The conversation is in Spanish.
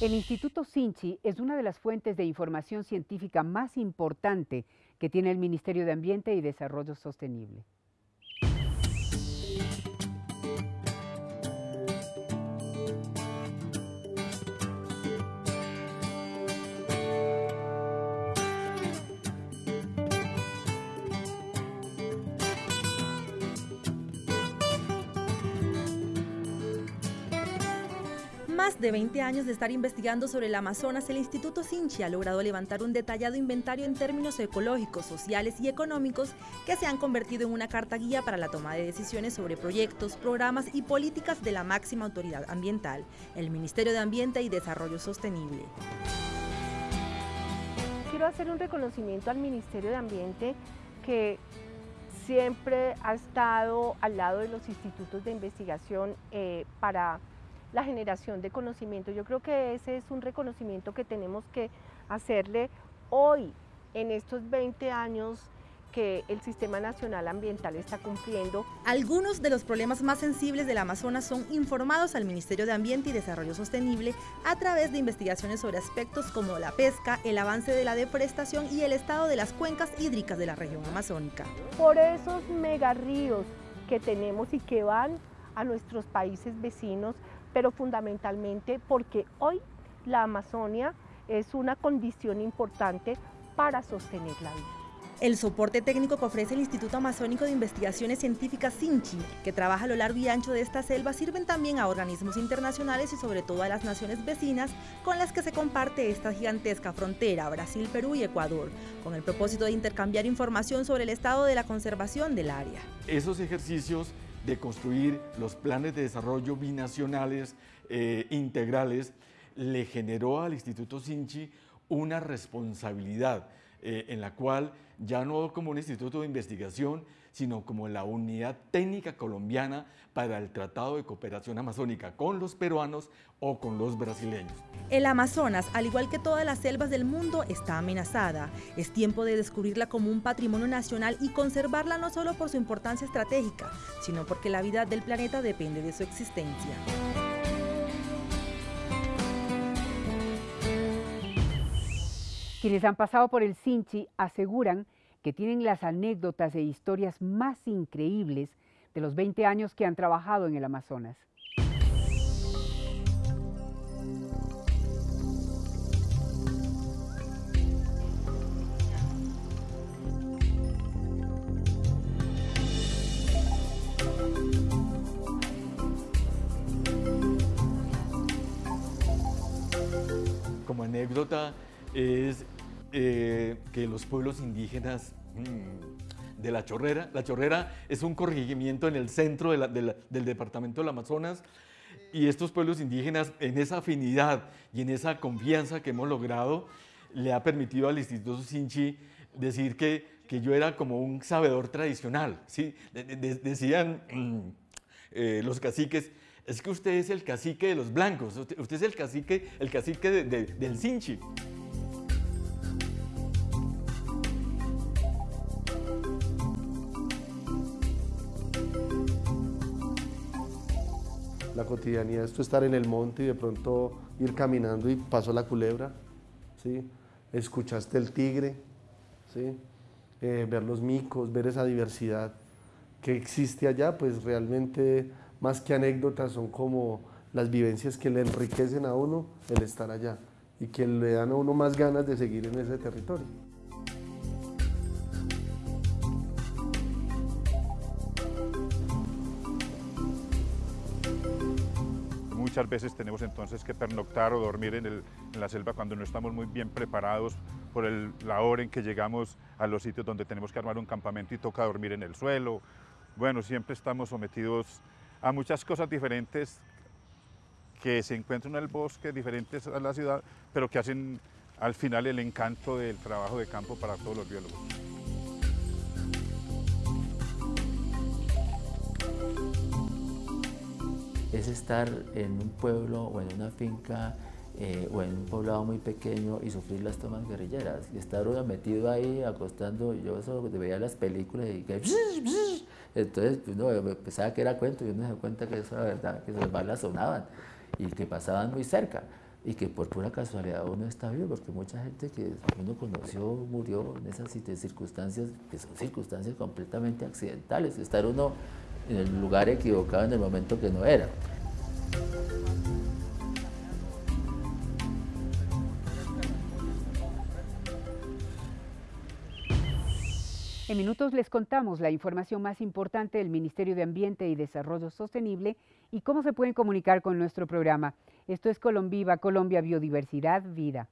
El Instituto Sinchi es una de las fuentes de información científica más importante que tiene el Ministerio de Ambiente y Desarrollo Sostenible. Más de 20 años de estar investigando sobre el Amazonas, el Instituto Sinchi ha logrado levantar un detallado inventario en términos ecológicos, sociales y económicos que se han convertido en una carta guía para la toma de decisiones sobre proyectos, programas y políticas de la máxima autoridad ambiental, el Ministerio de Ambiente y Desarrollo Sostenible. Quiero hacer un reconocimiento al Ministerio de Ambiente que siempre ha estado al lado de los institutos de investigación eh, para la generación de conocimiento. Yo creo que ese es un reconocimiento que tenemos que hacerle hoy, en estos 20 años que el Sistema Nacional Ambiental está cumpliendo. Algunos de los problemas más sensibles del Amazonas son informados al Ministerio de Ambiente y Desarrollo Sostenible a través de investigaciones sobre aspectos como la pesca, el avance de la deforestación y el estado de las cuencas hídricas de la región amazónica. Por esos megarríos que tenemos y que van a nuestros países vecinos, pero fundamentalmente porque hoy la Amazonia es una condición importante para sostener la vida. El soporte técnico que ofrece el Instituto Amazónico de Investigaciones Científicas SINCHI, que trabaja a lo largo y ancho de esta selva, sirven también a organismos internacionales y sobre todo a las naciones vecinas con las que se comparte esta gigantesca frontera, Brasil, Perú y Ecuador, con el propósito de intercambiar información sobre el estado de la conservación del área. Esos ejercicios de construir los planes de desarrollo binacionales eh, integrales, le generó al Instituto Sinchi una responsabilidad eh, en la cual ya no como un instituto de investigación, sino como la unidad técnica colombiana para el Tratado de Cooperación Amazónica con los peruanos o con los brasileños. El Amazonas, al igual que todas las selvas del mundo, está amenazada. Es tiempo de descubrirla como un patrimonio nacional y conservarla no solo por su importancia estratégica, sino porque la vida del planeta depende de su existencia. Quienes han pasado por el Sinchi aseguran que tienen las anécdotas e historias más increíbles de los 20 años que han trabajado en el Amazonas. Como anécdota es eh, que los pueblos indígenas mm, de La Chorrera, La Chorrera es un corregimiento en el centro del departamento del Amazonas y estos pueblos indígenas en esa afinidad y en esa confianza que hemos logrado le ha permitido al Instituto Sinchi decir que, que yo era como un sabedor tradicional. ¿sí? decían mm, eh, los caciques, es que usted es el cacique de los blancos, usted, es el cacique, el cacique del Sinchi. La cotidianidad, esto estar en el monte y de pronto ir caminando y pasó la culebra, ¿sí? escuchaste el tigre, ¿sí? Eh, ver los micos, ver esa diversidad que existe allá, pues realmente más que anécdotas son como las vivencias que le enriquecen a uno el estar allá y que le dan a uno más ganas de seguir en ese territorio. Muchas veces tenemos entonces que pernoctar o dormir en, la selva cuando no estamos muy bien preparados por la hora en que llegamos a los sitios donde tenemos que armar un campamento y toca dormir en el suelo. Bueno, siempre estamos sometidos a muchas cosas diferentes que se encuentran en el bosque, diferentes a la ciudad, pero que hacen al final el encanto del trabajo de campo para todos los biólogos. Es estar en un pueblo o en una finca eh, o en un poblado muy pequeño y sufrir las tomas guerrilleras. Y estar uno metido ahí acostando, yo eso veía las películas y que... Entonces pues, uno pensaba que era cuento y uno se da cuenta que eso era verdad, que esas balas sonaban y que pasaban muy cerca. y que por pura casualidad uno está vivo, porque mucha gente que uno conoció murió en esas circunstancias, que son circunstancias completamente accidentales, estar uno en el lugar equivocado en el momento que no era. En minutos les contamos la información más importante del Ministerio de Ambiente y Desarrollo Sostenible y cómo se pueden comunicar con nuestro programa. Esto es Colombiva, Colombia Biodiversidad Vida.